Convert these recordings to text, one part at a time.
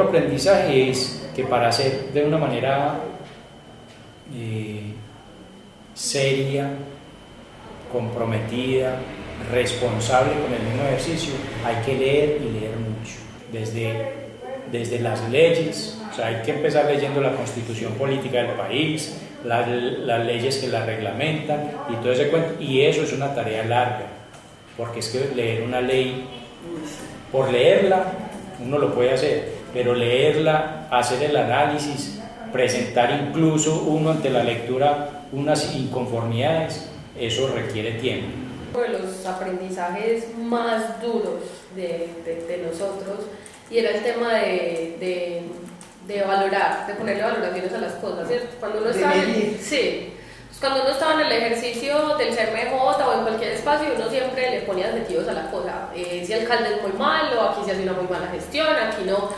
otro aprendizaje es que para hacer de una manera eh, seria, comprometida, responsable con el mismo ejercicio, hay que leer y leer mucho. Desde, desde las leyes, o sea, hay que empezar leyendo la constitución política del país, las, leyes que la reglamentan y todo. Y eso es una tarea larga, porque es que leer una ley, por leerla, uno lo puede hacer, pero leerla, hacer el análisis, presentar incluso uno ante la lectura unas inconformidades, eso requiere tiempo. Uno de los aprendizajes más duros de, de, de nosotros y era el tema de, de, de, valorar, de ponerle valoraciones a las cosas. Cuando uno estaba en, sí, cuando uno estaba en el ejercicio del CMJ o en cualquier espacio, uno siempre le ponía adjetivos a la cosa. Eh, si el alcalde es muy malo, aquí se hace una muy mala gestión, aquí no.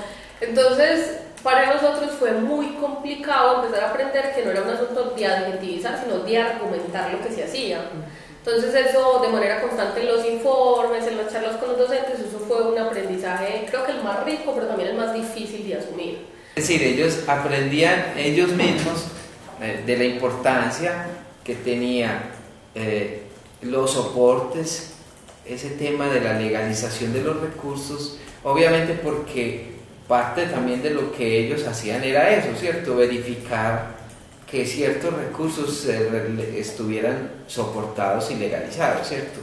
Entonces, para nosotros fue muy complicado empezar a aprender que no era un asunto de adjetivizar, sino de argumentar lo que se hacía. Entonces eso de manera constante en los informes, en las charlas con los docentes, eso fue un aprendizaje creo que el más rico, pero también el más difícil de asumir. Es decir, ellos aprendían ellos mismos eh, de la importancia que tenía eh, los soportes, ese tema de la legalización de los recursos, obviamente porque parte también de lo que ellos hacían era eso, ¿cierto? Verificar que ciertos recursos estuvieran soportados y legalizados, ¿cierto?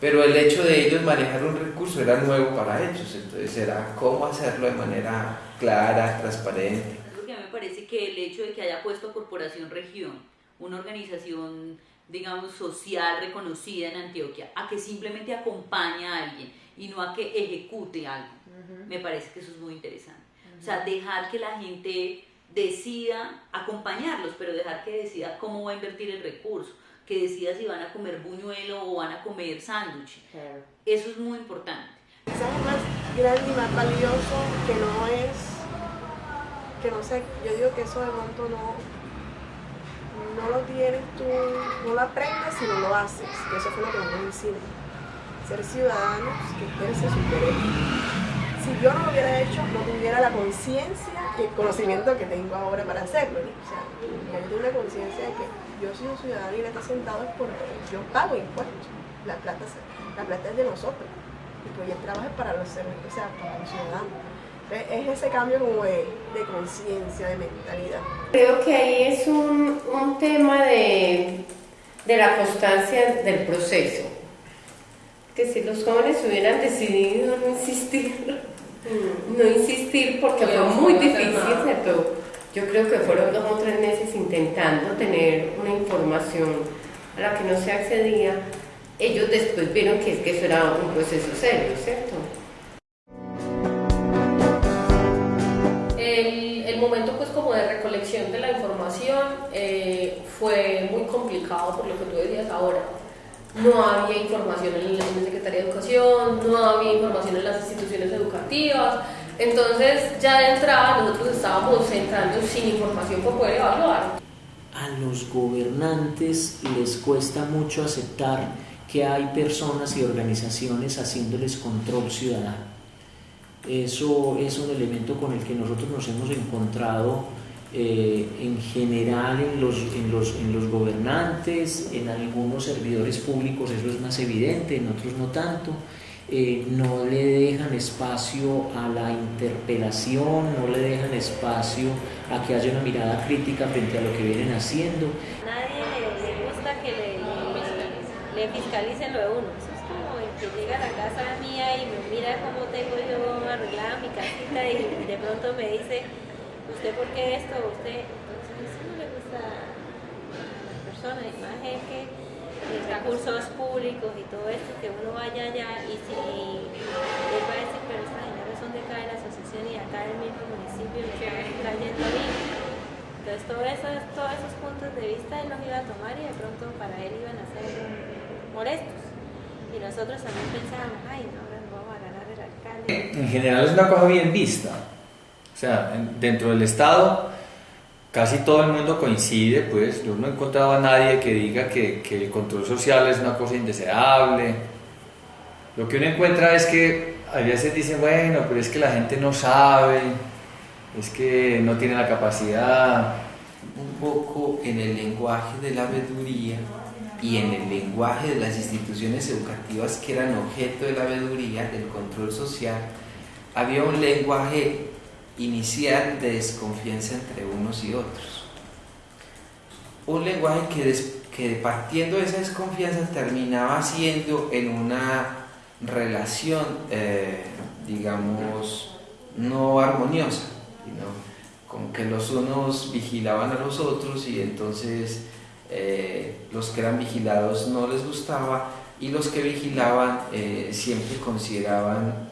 Pero el hecho de ellos manejar un recurso era nuevo para ellos, entonces era cómo hacerlo de manera clara, transparente. que me parece que el hecho de que haya puesto Corporación Región, una organización, digamos, social reconocida en Antioquia, a que simplemente acompaña a alguien y no a que ejecute algo, -huh. me parece que eso es muy interesante. Uh -huh. O sea, dejar que la gente decida acompañarlos, pero dejar que decida cómo va a invertir el recurso, que decida si van a comer buñuelo o van a comer sándwich. Claro. Eso es muy importante. Quizás es más grande y más valioso que no es, que no sé, yo digo que eso de pronto no, no lo tienes tú, no lo aprendes si no lo haces, y eso fue lo que nos enseñó. Ser ciudadanos que ejercen sus derechos si yo no lo hubiera hecho, la conciencia y el conocimiento que tengo ahora para hacerlo. ¿no? O sea, yo tengo una conciencia de que yo soy un ciudadano y le está sentado es porque yo pago impuestos. La plata, la plata es de nosotros. Y pues el trabajo es para los, o sea, para los ciudadanos. Es ese cambio como de, de conciencia, de mentalidad. Creo que ahí es un, un tema de, de la constancia del proceso que si los jóvenes hubieran decidido no insistir, no insistir porque fue muy difícil, ¿cierto? Yo creo que fueron dos o tres meses intentando tener una información a la que no se accedía. Ellos después vieron que, que eso era un proceso serio, ¿cierto? El, el momento pues como de recolección de la información eh, fue muy complicado por lo que tú decías ahora no había información en la Secretaría de Educación, no había información en las instituciones educativas, entonces ya de entrada nosotros estábamos entrando sin información para poder evaluar. A los gobernantes les cuesta mucho aceptar que hay personas y organizaciones haciéndoles control ciudadano. Eso es un elemento con el que nosotros nos hemos encontrado eh, en general en los, en, los, en los gobernantes, en algunos servidores públicos eso es más evidente, en otros no tanto. Eh, no le dejan espacio a la interpelación, no le dejan espacio a que haya una mirada crítica frente a lo que vienen haciendo. Nadie le, gusta que le, le, fiscalicen lo de uno. Eso es como el que llega a la casa mía y me mira cómo tengo yo arreglada mi casita y de pronto me dice, ¿usted por qué esto? ¿Usted? Entonces eso no le gusta a las personas, y más es que los recursos públicos y todo esto, que uno vaya allá y si él va a decir, pero estas señores son de acá de la asociación y acá del mismo municipio le están trayendo a mí. Entonces todo eso, todos esos puntos de vista él los iba a tomar y de pronto para él iban a ser molestos. Y nosotros también pensábamos, ay, no, ahora nos vamos a ganar el alcalde. En general es una cosa bien vista. O sea, dentro del Estado casi todo el mundo coincide, pues yo no he encontrado a nadie que diga que, que, el control social es una cosa indeseable. Lo que uno encuentra es que a veces dicen, bueno, pero es que la gente no sabe, es que no tiene la capacidad un poco en el lenguaje de la veeduría y en el lenguaje de las instituciones educativas que eran objeto de la veeduría, del control social, había un lenguaje inicial de desconfianza entre unos y otros. Un lenguaje que, que partiendo de esa desconfianza terminaba siendo en una relación, eh, digamos, no armoniosa, con que los unos vigilaban a los otros y entonces eh, los que eran vigilados no les gustaba y los que vigilaban eh, siempre consideraban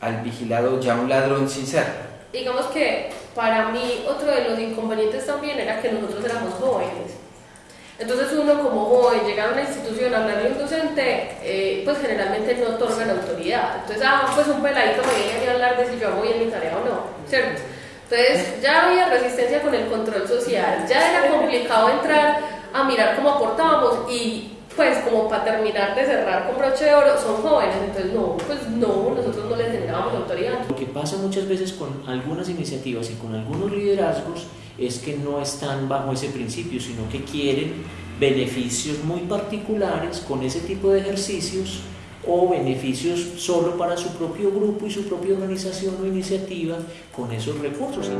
al vigilado ya un ladrón sincero. Digamos que para mí otro de los inconvenientes también era que nosotros éramos jóvenes. Entonces uno como joven llega a una institución a hablarle a un docente, eh, pues generalmente no otorgan autoridad. Entonces, ah, pues un peladito me viene a hablar de si yo hago bien mi tarea o no. Entonces ya había resistencia con el control social, ya era complicado entrar a mirar cómo aportábamos y pues como para terminar de cerrar con broche de oro, son jóvenes, entonces no, pues no, nosotros no les generábamos autoridad. Lo que pasa muchas veces con algunas iniciativas y con algunos liderazgos es que no están bajo ese principio, sino que quieren beneficios muy particulares con ese tipo de ejercicios o beneficios solo para su propio grupo y su propia organización o iniciativa con esos recursos.